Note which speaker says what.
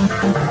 Speaker 1: Música